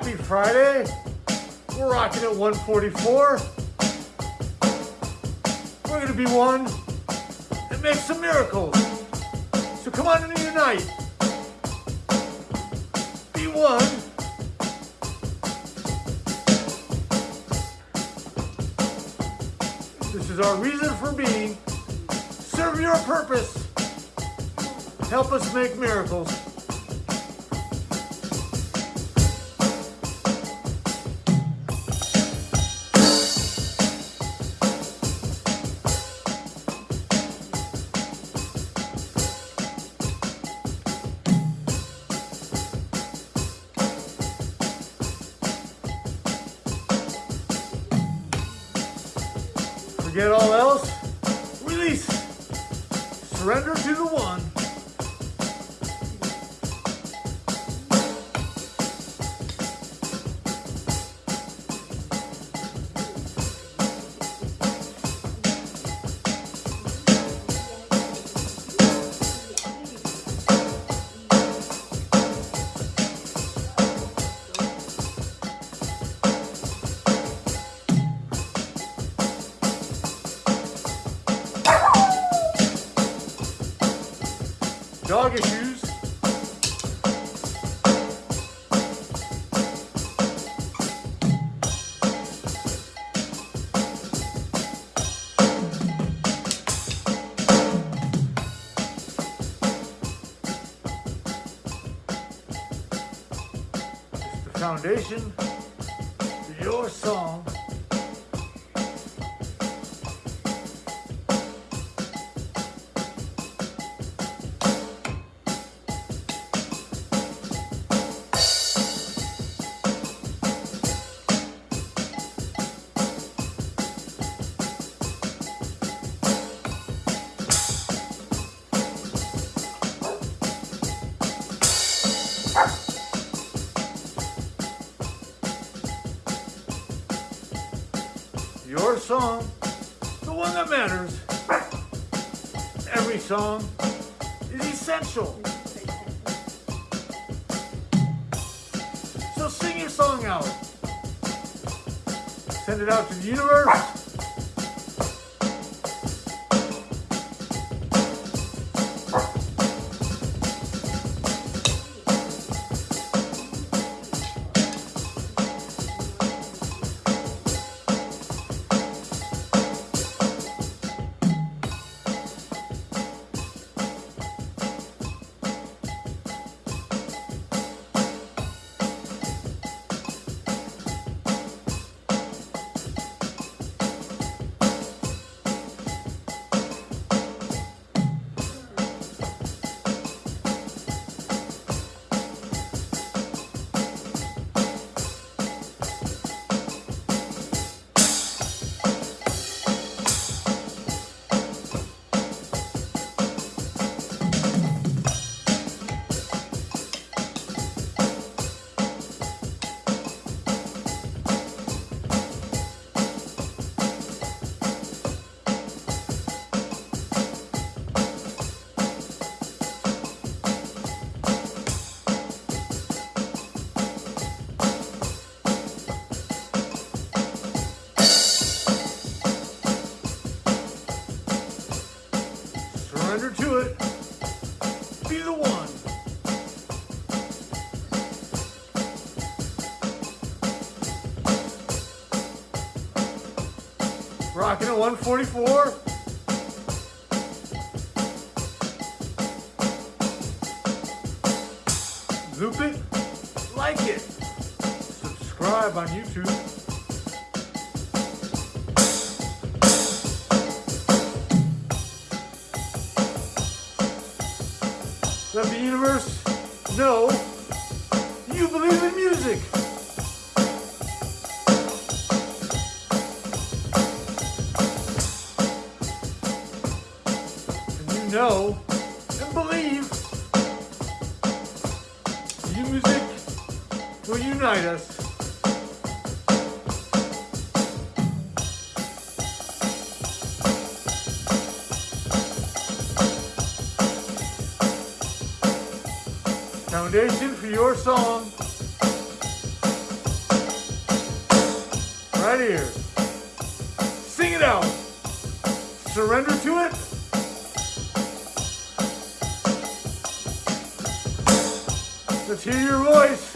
Happy Friday. We're rocking at 144. We're gonna be one that makes some miracles. So come on and unite. Be one. This is our reason for being. Serve your purpose. Help us make miracles. Foundation for your song. Song, the one that matters. Every song is essential. So sing your song out. Send it out to the universe. 144. Loop it, like it, subscribe on YouTube. Let the universe know you believe in music. Foundation for your song. right here. Sing it out. Surrender to it. Let's hear your voice.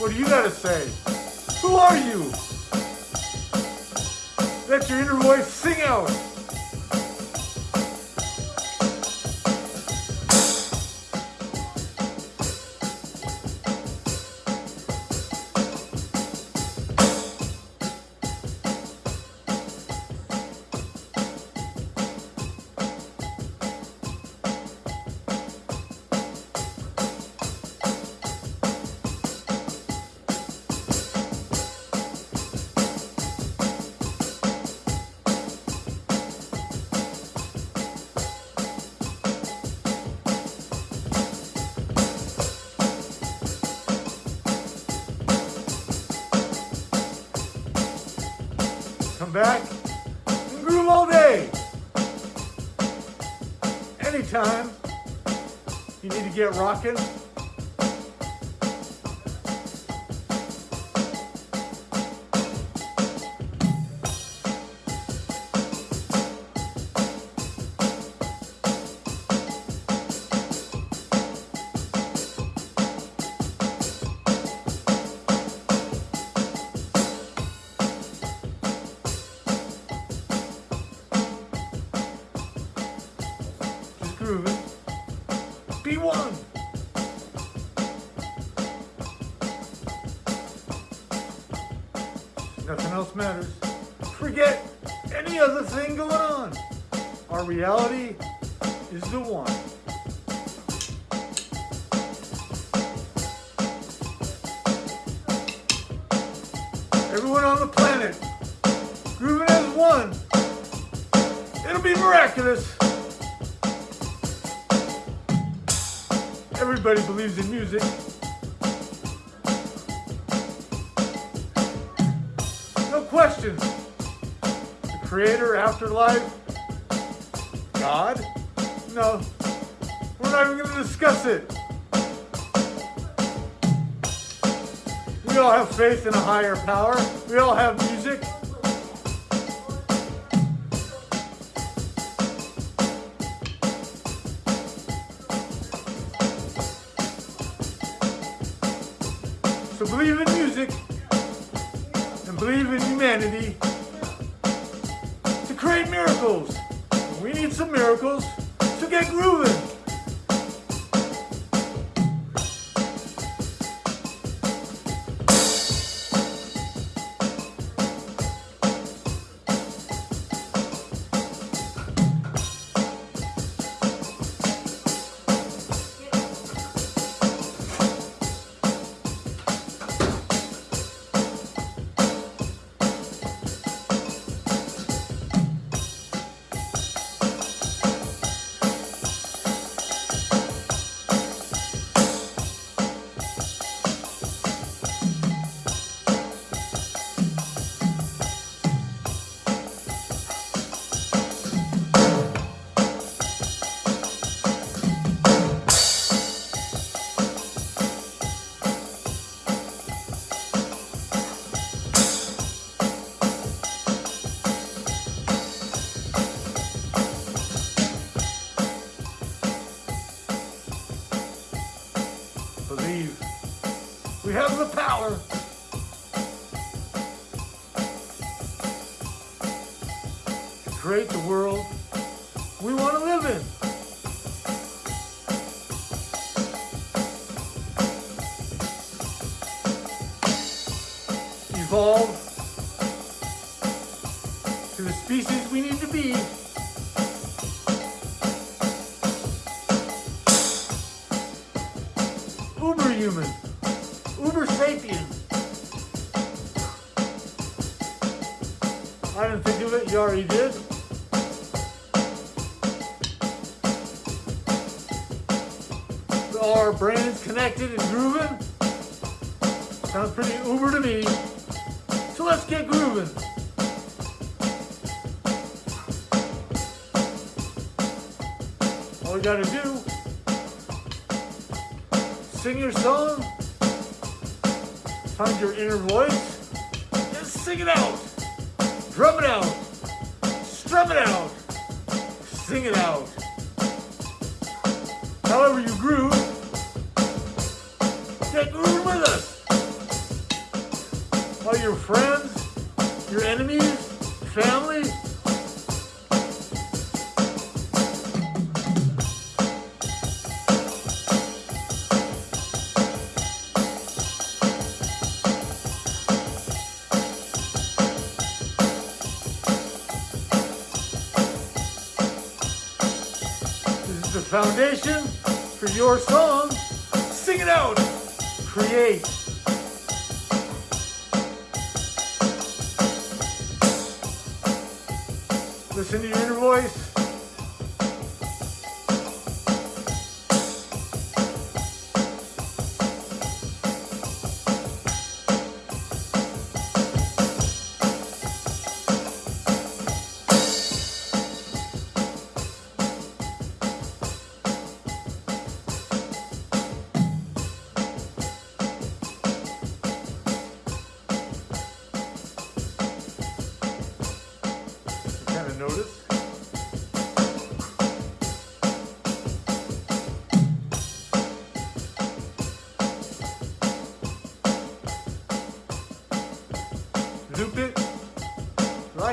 What do you got to say? Who are you? Let your inner voice sing out. Back. And groove all day. Anytime. You need to get rocking, matters. Forget any other thing going on. Our reality is the one. Everyone on the planet, grooving as one. It'll be miraculous. Everybody believes in music. No questions. The creator, afterlife, God? No. We're not even going to discuss it. We all have faith in a higher power. We all have music. So believe in music believe in humanity to create miracles. We need some miracles to get grooving. Create the world we want to live in. Evolve to the species we need to be. Uber human. Uber sapien. I didn't think of it, you already did. Our brains connected and grooving. Sounds pretty uber to me. So let's get grooving. All we gotta do sing your song, find your inner voice, and Sing it out. Drum it out. Strum it out. Sing it out. However you groove, get grooving with us. All your friends, your enemies, family, This is the foundation for your song. Sing it out. Create. Listen to your inner voice.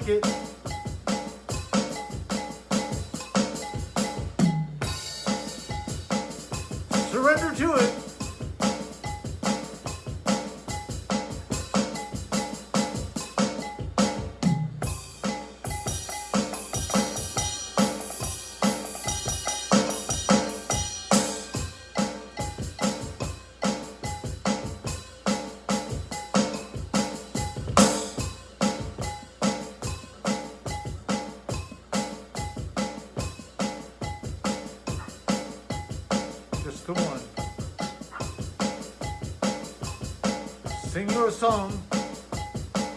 Like it. Surrender to it. Sing your song.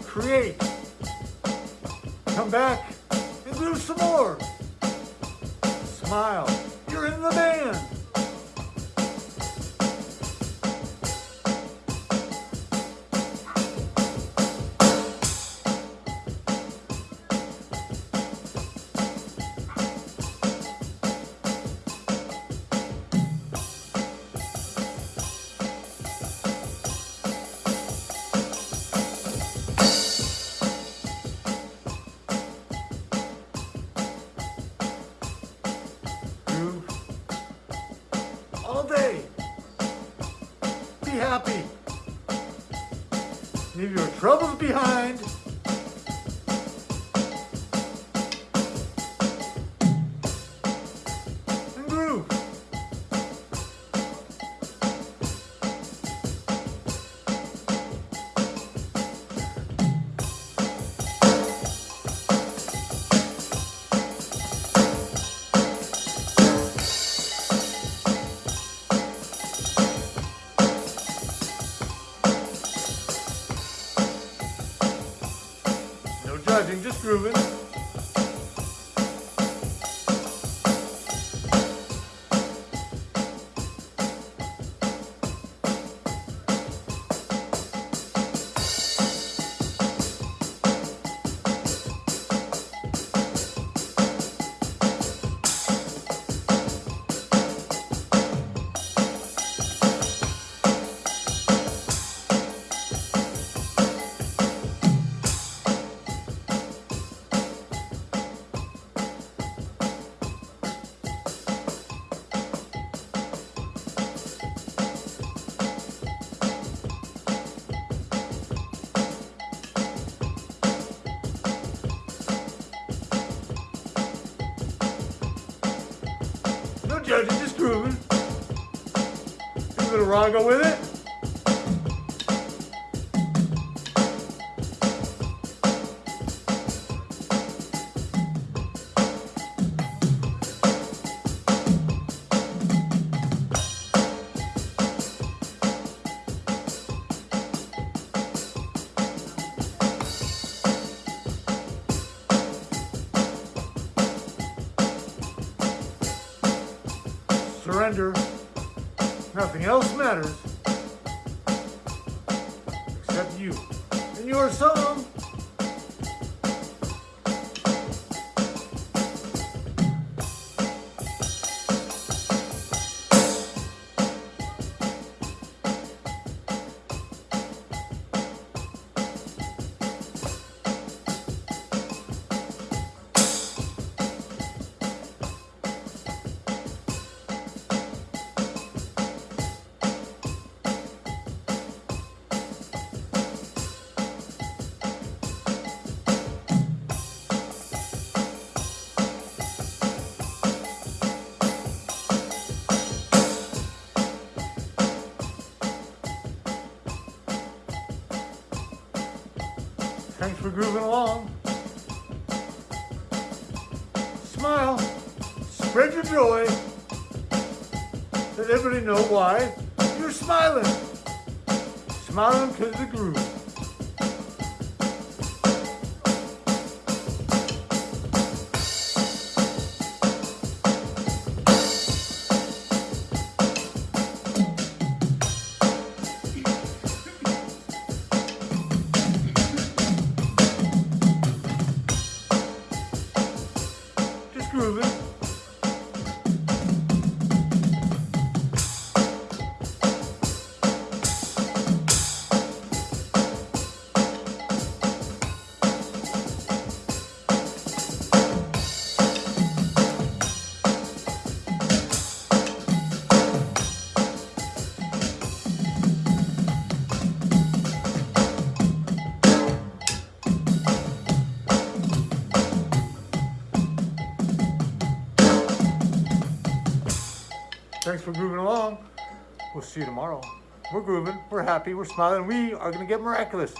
Create. Come back and do some more. Smile. You're in the band. Troubles behind. Judging, just grooving. A little raga with it. Surrender. Nothing else matters except you and your song. Know why you're smiling. Smiling because of the groove. We'll see you tomorrow. We're grooving, we're happy, we're smiling, we are gonna get miraculous.